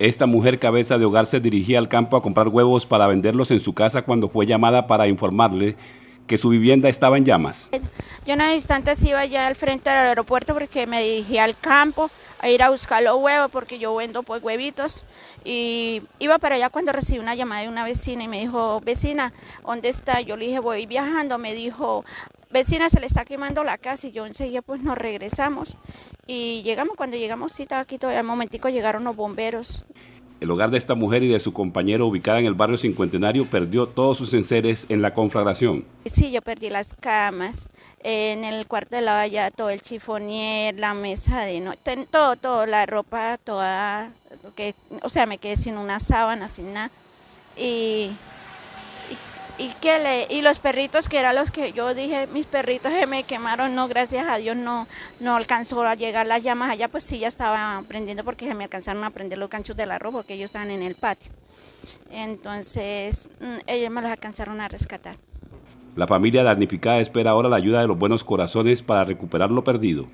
Esta mujer cabeza de hogar se dirigía al campo a comprar huevos para venderlos en su casa cuando fue llamada para informarle que su vivienda estaba en llamas. Yo en instantes iba ya al frente del aeropuerto porque me dirigía al campo a ir a buscar los huevos porque yo vendo pues huevitos y iba para allá cuando recibí una llamada de una vecina y me dijo, vecina, ¿dónde está? Yo le dije, voy viajando, me dijo, vecina, se le está quemando la casa y yo enseguida pues nos regresamos y llegamos, cuando llegamos, sí, estaba aquí todavía, al momentico llegaron los bomberos. El hogar de esta mujer y de su compañero ubicada en el barrio Cincuentenario perdió todos sus enseres en la conflagración. Sí, yo perdí las camas, en el cuarto de la valla todo el chifonier, la mesa de no, todo, todo, la ropa toda, que, o sea, me quedé sin una sábana, sin nada. Y y que le, y los perritos que eran los que yo dije mis perritos se me quemaron no gracias a Dios no no alcanzó a llegar las llamas allá pues sí ya estaba prendiendo porque se me alcanzaron a prender los ganchos del arroz porque ellos estaban en el patio. Entonces mm, ellos me los alcanzaron a rescatar. La familia damnificada espera ahora la ayuda de los buenos corazones para recuperar lo perdido